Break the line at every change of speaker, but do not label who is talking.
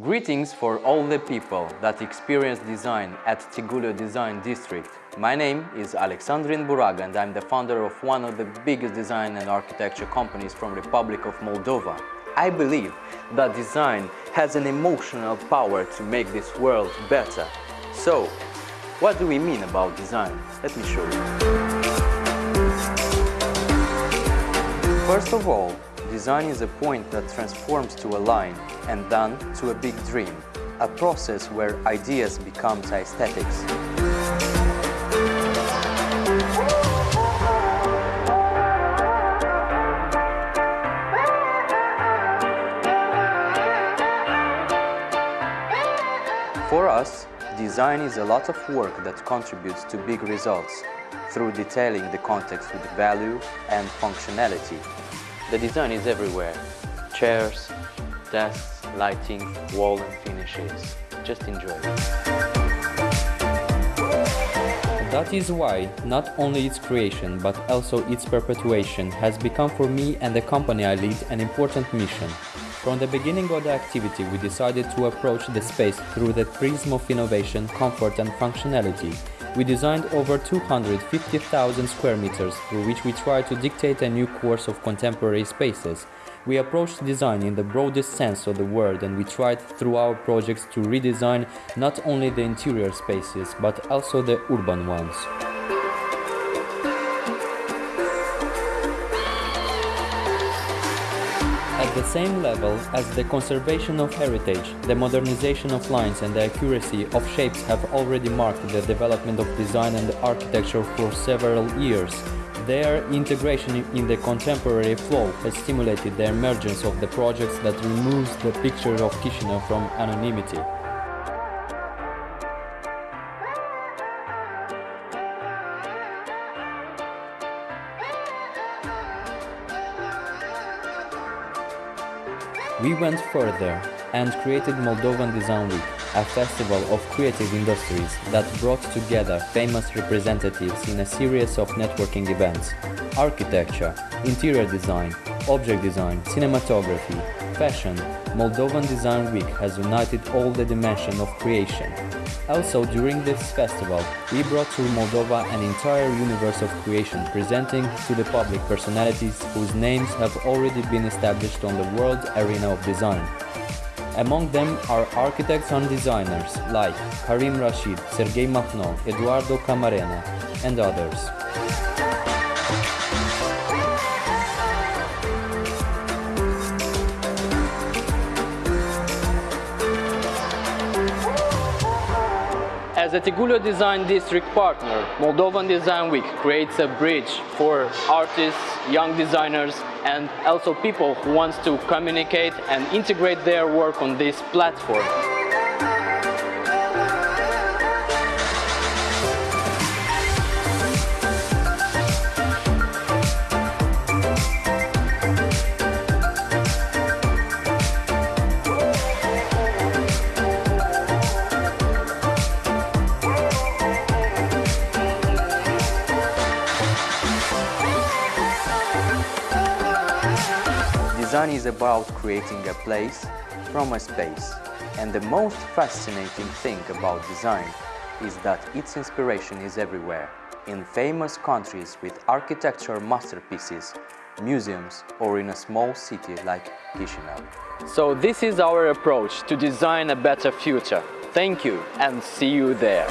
Greetings for all the people that experience design at Tigullio Design District. My name is Alexandrin Buraga and I'm the founder of one of the biggest design and architecture companies from Republic of Moldova. I believe that design has an emotional power to make this world better. So, what do we mean about design? Let me show you. First of all, Design is a point that transforms to a line and then to a big dream, a process where ideas become aesthetics. For us, design is a lot of work that contributes to big results through detailing the context with value and functionality. The design is everywhere. Chairs, desks, lighting, wall and finishes. Just enjoy
That is why not only its creation but also its perpetuation has become for me and the company I lead an important mission. From the beginning of the activity we decided to approach the space through the prism of innovation, comfort and functionality we designed over 250,000 square meters through which we try to dictate a new course of contemporary spaces. We approached design in the broadest sense of the word and we tried through our projects to redesign not only the interior spaces but also the urban ones. The same level as the conservation of heritage, the modernization of lines and the accuracy of shapes have already marked the development of design and architecture for several years. Their integration in the contemporary flow has stimulated the emergence of the projects that removes the picture of Chisinau from anonymity. We went further and created Moldovan Design Week, a festival of creative industries that brought together famous representatives in a series of networking events. Architecture, interior design, object design, cinematography, fashion, Moldovan Design Week has united all the dimension of creation. Also, during this festival, we brought to Moldova an entire universe of creation, presenting to the public personalities whose names have already been established on the world arena of design. Among them are architects and designers like Karim Rashid, Sergei Makhno, Eduardo Camarena, and others.
As a Tigullio Design District partner, Moldovan Design Week creates a bridge for artists, young designers and also people who want to communicate and integrate their work on this platform. Design is about creating a place from a space. And the most fascinating thing about design is that its inspiration is everywhere, in famous countries with architectural masterpieces, museums or in a small city like Chisinau. So this is our approach to design a better future. Thank you and see you there.